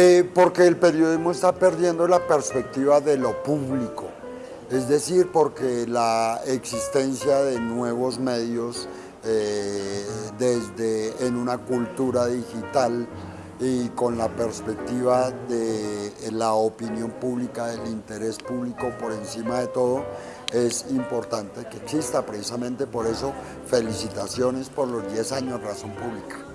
Eh, porque el periodismo está perdiendo la perspectiva de lo público, es decir, porque la existencia de nuevos medios eh, desde en una cultura digital y con la perspectiva de la opinión pública, del interés público por encima de todo, es importante que exista. Precisamente por eso, felicitaciones por los 10 años Razón Pública.